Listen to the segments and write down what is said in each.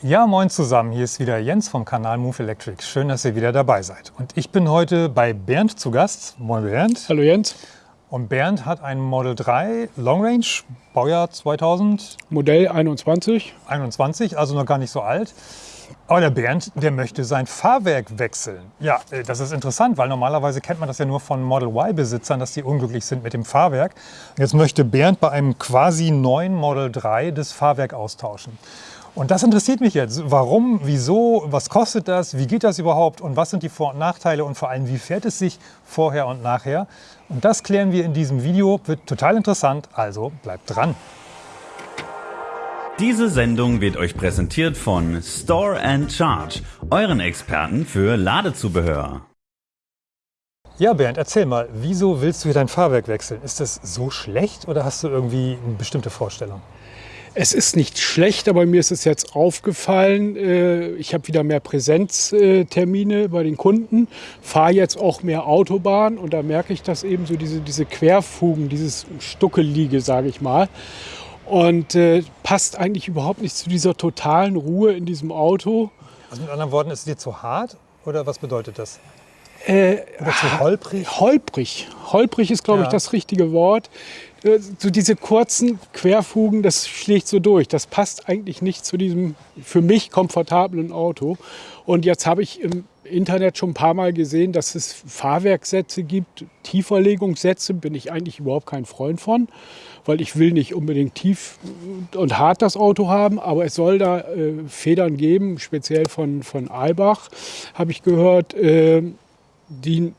Ja, moin zusammen. Hier ist wieder Jens vom Kanal Move Electric. Schön, dass ihr wieder dabei seid. Und ich bin heute bei Bernd zu Gast. Moin Bernd. Hallo Jens. Und Bernd hat ein Model 3 Long Range, Baujahr 2000. Modell 21. 21, also noch gar nicht so alt. Aber der Bernd, der möchte sein Fahrwerk wechseln. Ja, äh, das ist interessant, weil normalerweise kennt man das ja nur von Model Y-Besitzern, dass die unglücklich sind mit dem Fahrwerk. Jetzt möchte Bernd bei einem quasi neuen Model 3 das Fahrwerk austauschen. Und das interessiert mich jetzt. Warum, wieso, was kostet das, wie geht das überhaupt und was sind die Vor- und Nachteile und vor allem, wie fährt es sich vorher und nachher? Und das klären wir in diesem Video. Wird total interessant, also bleibt dran. Diese Sendung wird euch präsentiert von Store and Charge, euren Experten für Ladezubehör. Ja, Bernd, erzähl mal, wieso willst du hier dein Fahrwerk wechseln? Ist das so schlecht oder hast du irgendwie eine bestimmte Vorstellung? Es ist nicht schlecht, aber mir ist es jetzt aufgefallen, äh, ich habe wieder mehr Präsenztermine bei den Kunden, fahre jetzt auch mehr Autobahn und da merke ich, dass eben so diese, diese Querfugen, dieses Stuckeliege, sage ich mal, und äh, passt eigentlich überhaupt nicht zu dieser totalen Ruhe in diesem Auto. Also mit anderen Worten, ist es dir zu hart oder was bedeutet das? Äh, Oder zu holprig? Holprig. Holprig ist, glaube Ja. ich, das richtige Wort. Äh, So diese kurzen Querfugen, das schlägt so durch. Das passt eigentlich nicht zu diesem für mich komfortablen Auto. Und jetzt habe ich im Internet schon ein paar Mal gesehen, dass es Fahrwerksätze gibt, Tieferlegungssätze, bin ich eigentlich überhaupt kein Freund von, weil ich will nicht unbedingt tief und hart das Auto haben, aber es soll da äh, Federn geben, speziell von, von Albach, habe ich gehört, äh, die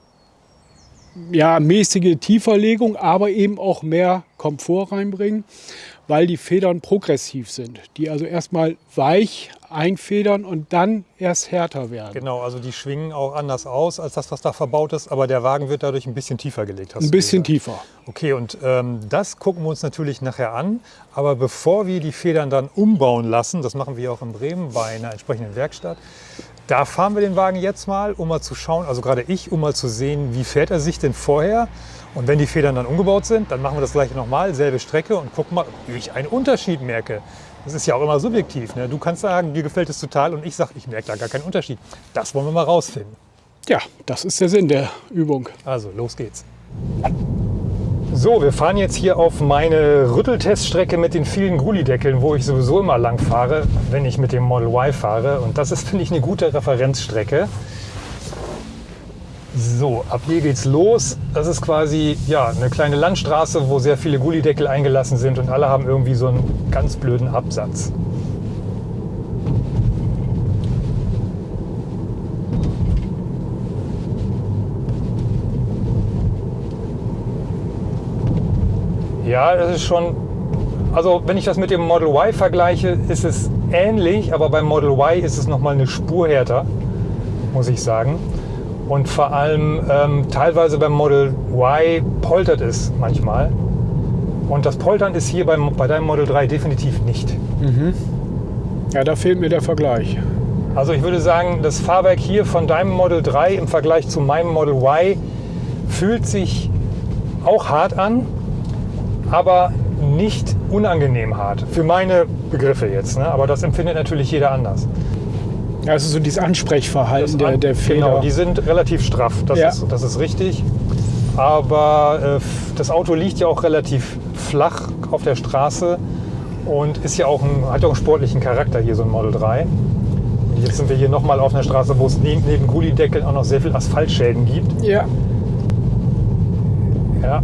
ja, mäßige Tieferlegung, aber eben auch mehr Komfort reinbringen, weil die Federn progressiv sind. Die also erstmal weich einfedern und dann erst härter werden. Genau, also die schwingen auch anders aus als das, was da verbaut ist, aber der Wagen wird dadurch ein bisschen tiefer gelegt. Ein bisschen tiefer. Okay, und ähm, das gucken wir uns natürlich nachher an. Aber bevor wir die Federn dann umbauen lassen, das machen wir auch in Bremen bei einer entsprechenden Werkstatt, da fahren wir den Wagen jetzt mal, um mal zu schauen, also gerade ich, um mal zu sehen, wie fährt er sich denn vorher. Und wenn die Federn dann umgebaut sind, dann machen wir das gleiche nochmal, selbe Strecke und gucken mal, ob ich einen Unterschied merke. Das ist ja auch immer subjektiv. Ne? Du kannst sagen, dir gefällt es total und ich sage, ich merke da gar keinen Unterschied. Das wollen wir mal rausfinden. Ja, das ist der Sinn der Übung. Also, los geht's. So, wir fahren jetzt hier auf meine Rüttelteststrecke mit den vielen Gullideckeln, wo ich sowieso immer lang fahre, wenn ich mit dem Model Y fahre. Und das ist, finde ich, eine gute Referenzstrecke. So, ab hier geht's los. Das ist quasi ja, eine kleine Landstraße, wo sehr viele Gullideckel eingelassen sind und alle haben irgendwie so einen ganz blöden Absatz. Ja, das ist schon. Also, wenn ich das mit dem Model Y vergleiche, ist es ähnlich, aber beim Model Y ist es nochmal eine Spur härter, muss ich sagen. Und vor allem ähm, teilweise beim Model Y poltert es manchmal. Und das Poltern ist hier beim, bei deinem Model 3 definitiv nicht. Ja, da fehlt mir der Vergleich. Also ich würde sagen, das Fahrwerk hier von deinem Model 3 im Vergleich zu meinem Model Y fühlt sich auch hart an, aber nicht unangenehm hart. Für meine Begriffe jetzt. Ne? Aber das empfindet natürlich jeder anders. Also so dieses Ansprechverhalten der, an- der Feder. Genau, die sind relativ straff. Das, Ja. ist, das ist richtig. Aber äh, das Auto liegt ja auch relativ flach auf der Straße und ist ja auch ein, hat ja auch einen sportlichen Charakter hier, so ein Model 3. Und jetzt sind wir hier nochmal auf einer Straße, wo es neben, neben Gullideckeln auch noch sehr viel Asphaltschäden gibt. ja, Ja.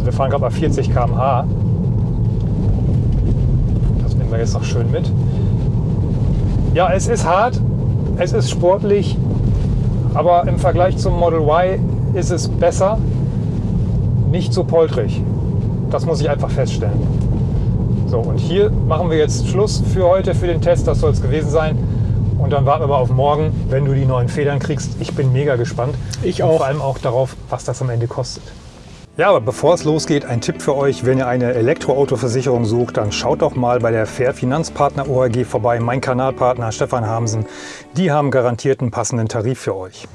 Also wir fahren gerade bei 40 km/h. Das nehmen wir jetzt noch schön mit. Ja, es ist hart, es ist sportlich, aber im Vergleich zum Model Y ist es besser, nicht so poltrig. Das muss ich einfach feststellen. So, und hier machen wir jetzt Schluss für heute, für den Test. Das soll es gewesen sein. Und dann warten wir mal auf morgen, wenn du die neuen Federn kriegst. Ich bin mega gespannt. Ich Und auch. vor allem auch darauf, was das am Ende kostet. Ja, aber bevor es losgeht, ein Tipp für euch. Wenn ihr eine Elektroautoversicherung sucht, dann schaut doch mal bei der Fair Finanzpartner OAG vorbei. Mein Kanalpartner Stefan Hamsen. Die haben garantiert einen passenden Tarif für euch.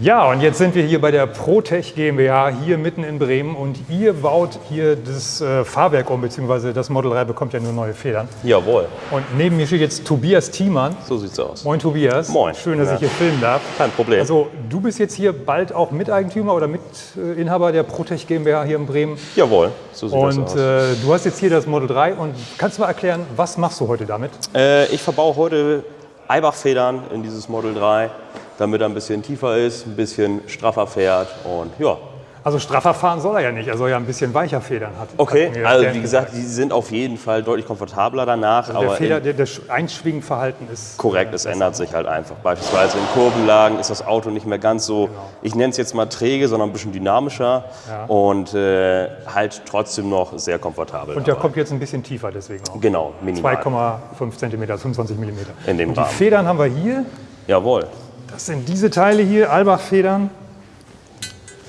Ja, und jetzt sind wir hier bei der Protech GmbH hier mitten in Bremen und ihr baut hier das äh, Fahrwerk um, beziehungsweise das Model 3 bekommt ja nur neue Federn. Jawohl, Und neben mir steht jetzt Tobias Thiemann. so sieht's aus. Moin Tobias. Moin. Schön, dass Ja. ich hier filmen darf. Kein Problem. Also du bist jetzt hier bald auch Miteigentümer oder Mitinhaber der Protech GmbH hier in Bremen. Jawohl, so sieht Und das aus. äh, du hast jetzt hier das Model 3 und kannst du mal erklären, was machst du heute damit? Äh, ich verbaue heute Eibach-Federn in dieses Model 3, damit er ein bisschen tiefer ist, ein bisschen straffer fährt und ja. Also straffer fahren soll er ja nicht, er soll ja ein bisschen weicher federn. Hat, Okay, hat also wie gesagt, die sind auf jeden Fall deutlich komfortabler danach, Also der Feder, der, das Einschwingenverhalten ist korrekt, es ändert sich halt einfach. Beispielsweise in Kurvenlagen ist das Auto nicht mehr ganz so, ich nenne es jetzt mal träge, sondern ein bisschen dynamischer Ja. und äh, halt trotzdem noch sehr komfortabel. Und der dabei. kommt jetzt ein bisschen tiefer deswegen auch. Genau, minimal. 2,5 cm, 25 mm. In dem und die Rahmen. Federn haben wir hier. Jawohl. Das sind diese Teile hier, Albach-Federn.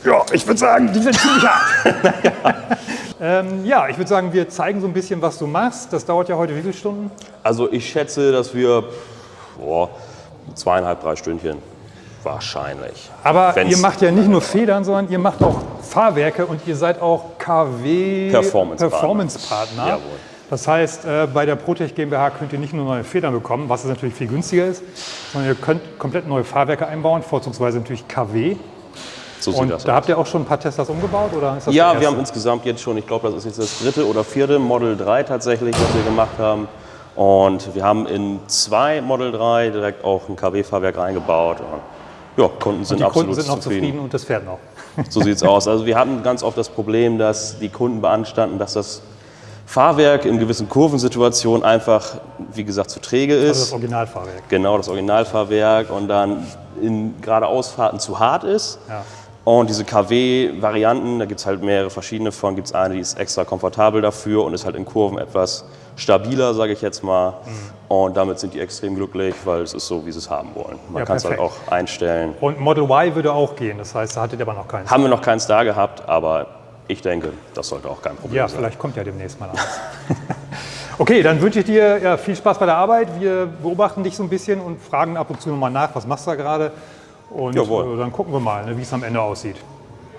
Ja, ich würde sagen, die sind ziemlich hart. ähm, ja, ich würde sagen, wir zeigen so ein bisschen, was du machst. Das dauert ja heute wie viele Stunden? Also ich schätze, dass wir boah, zweieinhalb, drei Stündchen wahrscheinlich. Aber Wenn's- ihr macht ja nicht nur Federn, sondern ihr macht auch Fahrwerke und ihr seid auch KW Performance-Partner. Performance-Partner. Jawohl. Das heißt, äh, bei der Protech GmbH könnt ihr nicht nur neue Federn bekommen, was natürlich viel günstiger ist, sondern ihr könnt komplett neue Fahrwerke einbauen, vorzugsweise natürlich KW. So sieht Und da aus. habt ihr auch schon ein paar Teslas umgebaut? Oder ist das Ja, wir haben insgesamt jetzt schon, ich glaube, das ist jetzt das dritte oder vierte Model 3 tatsächlich, was wir gemacht haben. Und wir haben in zwei Model 3 direkt auch ein KW-Fahrwerk reingebaut. Und ja, Kunden sind Die absolut Kunden sind noch zufrieden. zufrieden und das fährt noch. So sieht's aus. Also wir hatten ganz oft das Problem, dass die Kunden beanstanden, dass das Fahrwerk in gewissen Kurvensituationen einfach, wie gesagt, zu träge Also ist. das Originalfahrwerk. Genau, das Originalfahrwerk und dann in geradeausfahrten zu hart ist. Ja. Und diese KW-Varianten, da gibt es halt mehrere verschiedene von. Gibt es eine, die ist extra komfortabel dafür und ist halt in Kurven etwas stabiler, sage ich jetzt mal. Mhm. Und damit sind die extrem glücklich, weil es ist so, wie sie es haben wollen. Man Ja, kann es halt auch einstellen. Und Model Y würde auch gehen, das heißt, da hattet ihr aber noch keins. Haben wir noch keins da gehabt, aber ich denke, das sollte auch kein Problem Ja, sein. vielleicht kommt ja demnächst mal eins. okay, dann wünsche ich dir ja, viel Spaß bei der Arbeit. Wir beobachten dich so ein bisschen und fragen ab und zu nochmal nach, was machst du da gerade? Und Jawohl. äh, dann gucken wir mal, ne, wie es am Ende aussieht.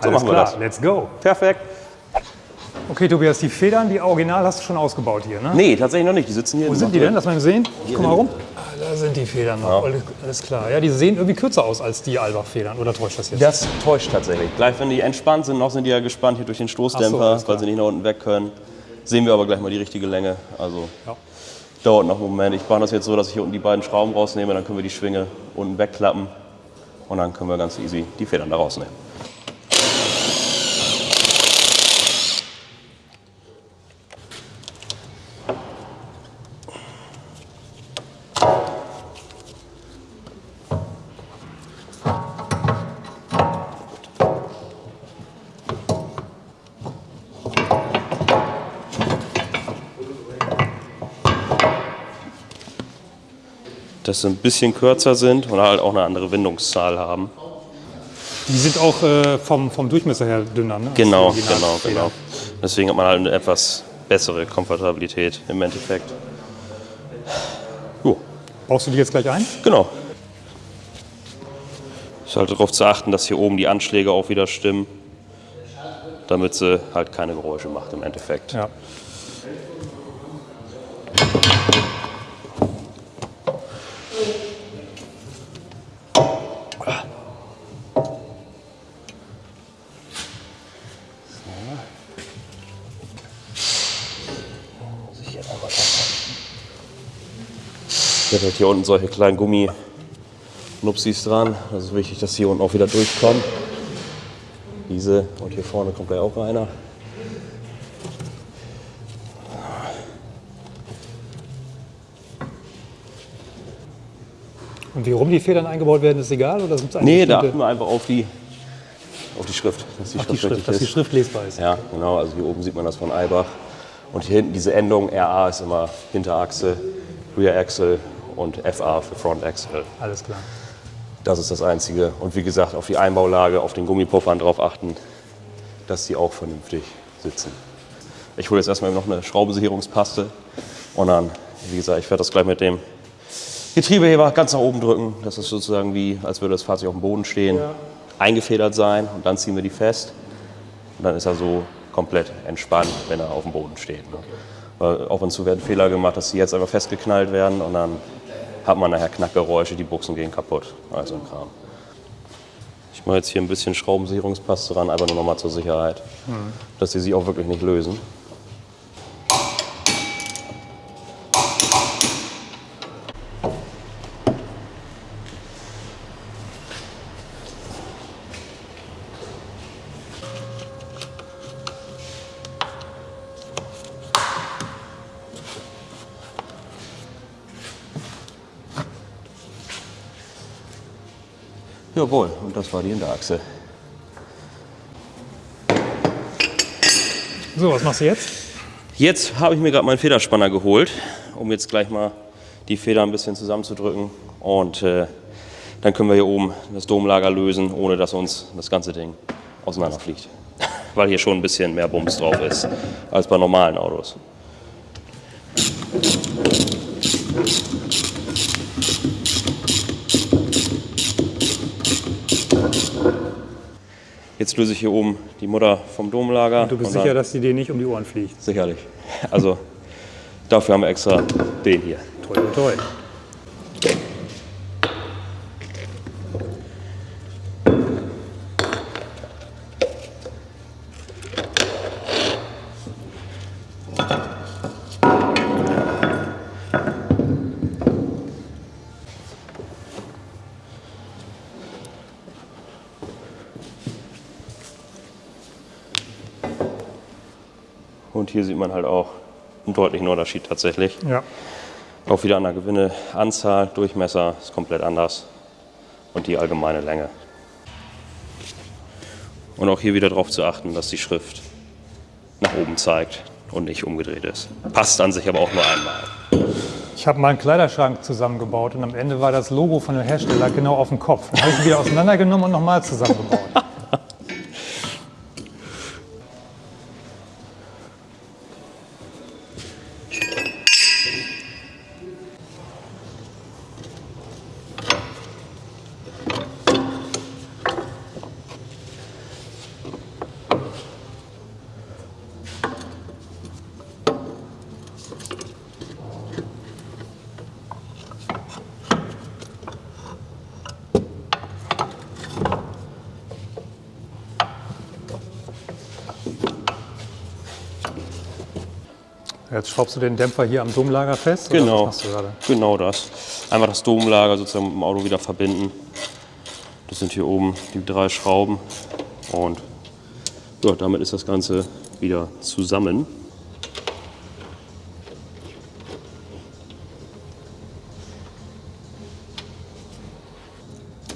So machen wir klar, das. let's go. Perfekt. Okay, Tobias, die Federn, die Original hast du schon ausgebaut hier, ne? Nee, tatsächlich noch nicht. Die sitzen hier. Wo sind die denn? Lass mal sehen. Ich guck mal rum. Ah, da sind die Federn noch. Alles- Alles klar. Ja, die sehen irgendwie kürzer aus als die Albach-Federn. Oder täuscht das jetzt? Das täuscht tatsächlich. Gleich, wenn die entspannt sind, noch sind die ja gespannt hier durch den so, Stoßdämpfer, klar. weil sie nicht nach unten weg können. Sehen wir aber gleich mal die richtige Länge. Also Ja. dauert noch einen Moment. Ich mache das jetzt so, dass ich hier unten die beiden Schrauben rausnehme, dann können wir die Schwinge unten wegklappen und dann können wir ganz easy die Federn da rausnehmen. Dass sie ein bisschen kürzer sind und halt auch eine andere Windungszahl haben. Die sind auch äh, vom, vom Durchmesser her dünner, ne? Genau, genau, genau. Deswegen hat man halt eine etwas bessere Komfortabilität im Endeffekt. Jo, Baust du die jetzt gleich ein? genau. Ist halt darauf zu achten, dass hier oben die Anschläge auch wieder stimmen, damit sie halt keine Geräusche macht im Endeffekt. Ja. Habe halt hier unten solche kleinen Gummi-Nupsis dran. Das ist wichtig, dass hier unten auch wieder durchkommen. Diese und hier vorne kommt gleich auch einer. Und wie rum die Federn eingebaut werden, ist egal? Oder sind es Nee, da achten wir einfach auf die, auf die Schrift, dass die Ach, die Schrift Schrift, dass die. Schrift lesbar ist. Ja, genau. Also hier oben sieht man das von Eibach. Und hier hinten diese Endung RA ist immer Hinterachse, Rear Axle und FA für Front Axle. Alles klar. Das ist das Einzige. Und wie gesagt, auf die Einbaulage, auf den Gummipuffern drauf achten, dass die auch vernünftig sitzen. Ich hole jetzt erstmal noch eine Schraubensicherungspaste und dann, wie gesagt, ich werde das gleich mit dem Getriebeheber ganz nach oben drücken. Das ist sozusagen wie, als würde das Fahrzeug auf dem Boden stehen. eingefedert sein und dann ziehen wir die fest. Und dann ist er so komplett entspannt, wenn er auf dem Boden steht. Ne? Weil ab und zu werden Fehler gemacht, dass sie jetzt einfach festgeknallt werden und dann hat man nachher Knackgeräusche, die Buchsen gehen kaputt. Also ein Kram. Ich mache jetzt hier ein bisschen Schraubensicherungspaste dran, einfach nur nochmal zur Sicherheit, dass die sich auch wirklich nicht lösen. Jawohl, und das war die Hinterachse. So, was machst du jetzt? Jetzt habe ich mir gerade meinen Federspanner geholt, um jetzt gleich mal die Feder ein bisschen zusammenzudrücken. Und äh, dann können wir hier oben das Domlager lösen, ohne dass uns das ganze Ding auseinanderfliegt. Weil hier schon ein bisschen mehr Bums drauf ist als bei normalen Autos. Jetzt löse ich hier oben die Mutter vom Domlager. Du bist und sicher, dass die dir nicht um die Ohren fliegt. Sicherlich. Also dafür haben wir extra den hier. Toi, toi, Und hier sieht man halt auch einen deutlichen Unterschied tatsächlich. Ja. Auch wieder an der Gewinneanzahl, Durchmesser ist komplett anders und die allgemeine Länge. Und auch hier wieder darauf zu achten, dass die Schrift nach oben zeigt und nicht umgedreht ist. Passt an sich aber auch nur einmal. Ich habe mal einen Kleiderschrank zusammengebaut und am Ende war das Logo von dem Hersteller genau auf dem Kopf. Dann habe ich ihn wieder auseinandergenommen und nochmal zusammengebaut. Jetzt schraubst du den Dämpfer hier am Domlager fest? Genau, machst du gerade? genau das. Einfach das Domlager sozusagen mit dem Auto wieder verbinden. Das sind hier oben die drei Schrauben und ja, damit ist das Ganze wieder zusammen.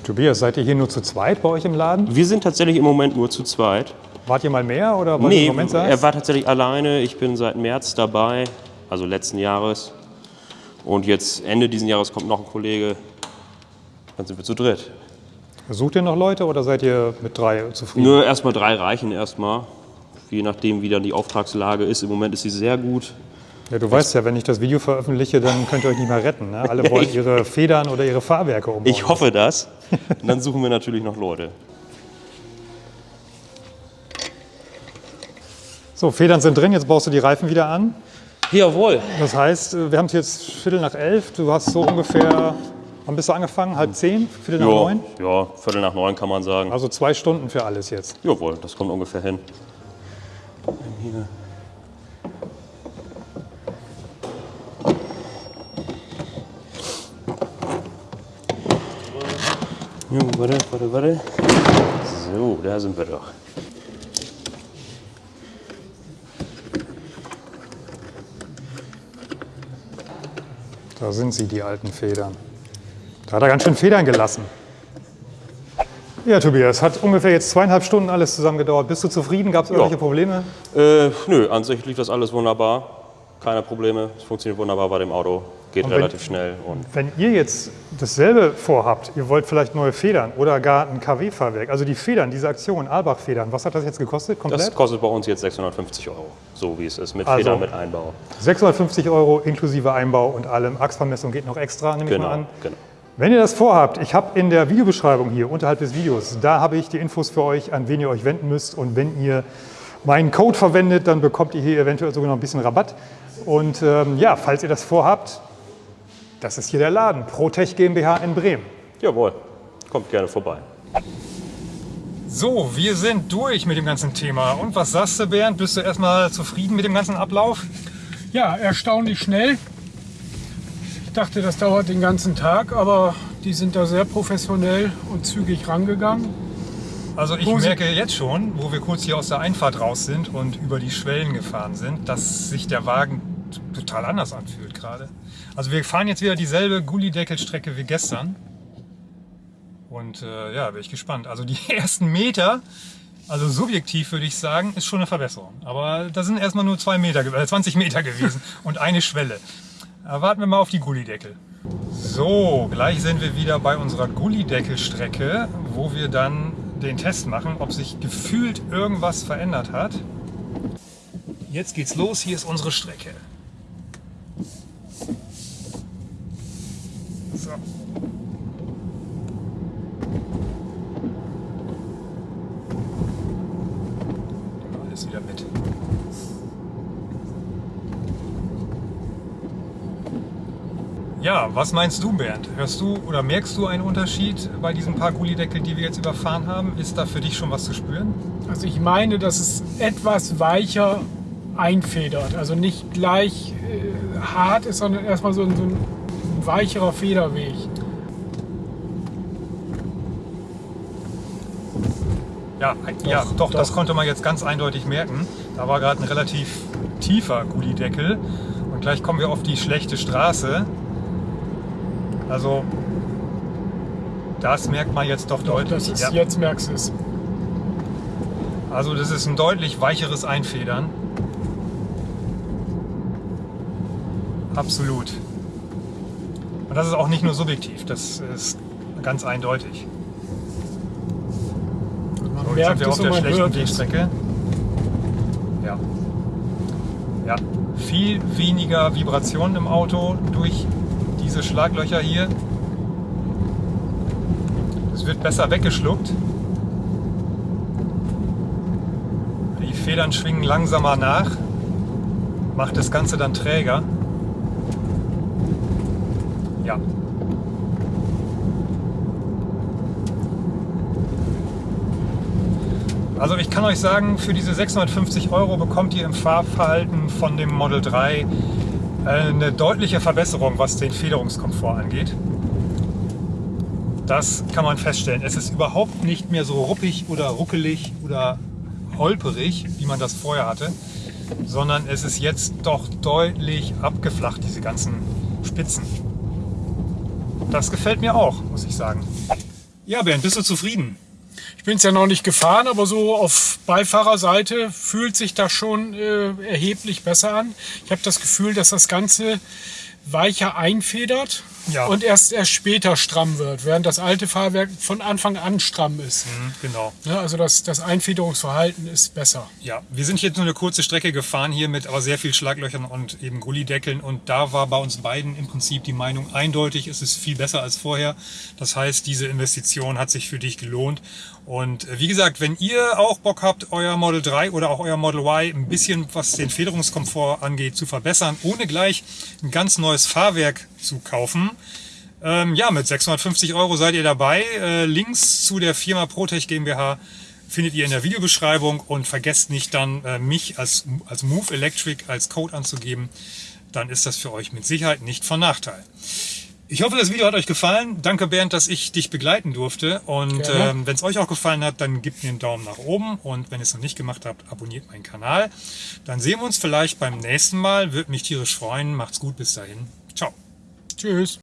Tobias, seid ihr hier nur zu zweit bei euch im Laden? Wir sind tatsächlich im Moment nur zu zweit. Wart ihr mal mehr oder du Nee, im Moment er war tatsächlich alleine. Ich bin seit März dabei, also letzten Jahres. Und jetzt Ende diesen Jahres kommt noch ein Kollege. Dann sind wir zu dritt. Sucht ihr noch Leute oder seid ihr mit drei zufrieden? Nur erstmal drei reichen erstmal. Je nachdem, wie dann die Auftragslage ist. Im Moment ist sie sehr gut. Ja, du weißt ja, wenn ich das Video veröffentliche, dann könnt ihr euch nicht mehr retten. Ne? Alle wollen ihre Federn oder ihre Fahrwerke umbauen. Ich hoffe das. Und dann suchen wir natürlich noch Leute. So, Federn sind drin, jetzt baust du die Reifen wieder an. Jawohl. Das heißt, äh, wir haben es jetzt Viertel nach elf. Du hast so ungefähr, wann bist du angefangen? Halb zehn? Viertel nach Ja, neun? ja, Viertel nach neun kann man sagen. Also zwei Stunden für alles jetzt. Jawohl, das kommt ungefähr hin. Hier. Jo, warte, warte, warte. So, da sind wir doch. Da sind sie, die alten Federn. Da hat er ganz schön Federn gelassen. Ja, Tobias, hat ungefähr jetzt zweieinhalb Stunden alles zusammen gedauert. Bist du zufrieden? Gab es irgendwelche Probleme? Äh, nö, an sich lief das alles wunderbar. Keine Probleme. Es funktioniert wunderbar bei dem Auto. Geht wenn- relativ schnell. Und Wenn ihr jetzt dasselbe vorhabt, ihr wollt vielleicht neue Federn oder gar ein KW-Fahrwerk, also die Federn, diese Aktion, Albach-Federn, was hat das jetzt gekostet komplett? das kostet bei uns jetzt 650 Euro. So wie es ist. Mit Also- Federn, mit Einbau. 650 Euro inklusive Einbau und allem. Achsvermessung geht noch extra, nehme ich mal Genau, an. genau. Wenn ihr das vorhabt, ich habe in der Videobeschreibung hier unterhalb des Videos, da habe ich die Infos für euch, an wen ihr euch wenden müsst. Und wenn ihr meinen Code verwendet, dann bekommt ihr hier eventuell sogar noch ein bisschen Rabatt. Und ähm, ja, falls ihr das vorhabt, das ist hier der Laden, Protech GmbH in Bremen. Jawohl, kommt gerne vorbei. So, wir sind durch mit dem ganzen Thema. Und was sagst du, Bernd? Bist du erstmal zufrieden mit dem ganzen Ablauf? Ja, erstaunlich schnell. Ich dachte, das dauert den ganzen Tag, aber die sind da sehr professionell und zügig rangegangen. Also ich merke jetzt schon, wo wir kurz hier aus der Einfahrt raus sind und über die Schwellen gefahren sind, dass sich der Wagen total anders anfühlt gerade. Also wir fahren jetzt wieder dieselbe Gullideckelstrecke wie gestern. Und äh, ja, bin ich gespannt. Also die ersten Meter, also subjektiv würde ich sagen, ist schon eine Verbesserung. Aber da sind erstmal nur zwei Meter, äh, 20 Meter gewesen und eine Schwelle. Aber warten wir mal auf die Gullideckel. So, gleich sind wir wieder bei unserer Gullideckelstrecke, wo wir dann den Test machen, ob sich gefühlt irgendwas verändert hat. Jetzt geht's los, hier ist unsere Strecke. So. Nehmen wir Alles wieder mit. Ja, was meinst du, Bernd? Hörst du oder merkst du einen Unterschied bei diesen paar Gullideckeln, die wir jetzt überfahren haben? Ist da für dich schon was zu spüren? Also ich meine, dass es etwas weicher einfedert. Also nicht gleich äh, hart ist, sondern erstmal so, ein- so ein weicherer Federweg. Ja, ja doch, das konnte man jetzt ganz eindeutig merken. Da war gerade ein relativ tiefer Gullideckel und gleich kommen wir auf die schlechte Straße. Also, das merkt man jetzt doch deutlich. Das ist, ja. Jetzt merkst du es. Also, das ist ein deutlich weicheres Einfedern. Absolut. Und das ist auch nicht nur subjektiv, das ist ganz eindeutig. Man So, jetzt sind wir auf der schlechten. Wegstrecke. Ja. Ja. Viel weniger Vibrationen im Auto durch diese Schlaglöcher hier. Es wird besser weggeschluckt. Die Federn schwingen langsamer nach. Macht das Ganze dann träger. Ja. Also ich kann euch sagen, für diese 650 Euro bekommt ihr im Fahrverhalten von dem Model 3 äh, eine deutliche Verbesserung, was den Federungskomfort angeht. Das kann man feststellen. Es ist überhaupt nicht mehr so ruppig oder ruckelig oder holperig, wie man das vorher hatte, sondern es ist jetzt doch deutlich abgeflacht, diese ganzen Spitzen. Das gefällt mir auch, muss ich sagen. Ja, Bernd, bist du zufrieden? Ich bin es ja noch nicht gefahren, aber so auf Beifahrerseite fühlt sich das schon äh, erheblich besser an. Ich habe das Gefühl, dass das Ganze weicher einfedert Ja. und erst, erst später stramm wird, während das alte Fahrwerk von Anfang an stramm ist. Genau. Ne, also das, das Einfederungsverhalten ist besser. Ja, wir sind jetzt nur eine kurze Strecke gefahren hier mit aber sehr viel Schlaglöchern und eben Gullideckeln und da war bei uns beiden im Prinzip die Meinung eindeutig, es ist viel besser als vorher. Das heißt, diese Investition hat sich für dich gelohnt und äh, wie gesagt, wenn ihr auch Bock habt, euer Model 3 oder auch euer Model Y ein bisschen, was den Federungskomfort angeht, zu verbessern, ohne gleich ein ganz neues Fahrwerk zu kaufen, ähm, ja, mit 650 Euro seid ihr dabei. Äh, Links zu der Firma Protech GmbH findet ihr in der Videobeschreibung und vergesst nicht dann äh, mich als, als Move Electric als Code anzugeben. Dann ist das für euch mit Sicherheit nicht von Nachteil. Ich hoffe, das Video hat euch gefallen. Danke Bernd, dass ich dich begleiten durfte. Und ähm, wenn es euch auch gefallen hat, dann gebt mir einen Daumen nach oben. Und wenn ihr es noch nicht gemacht habt, abonniert meinen Kanal. Dann sehen wir uns vielleicht beim nächsten Mal. Würde mich tierisch freuen. Macht's gut bis dahin. Ciao. Tschüss.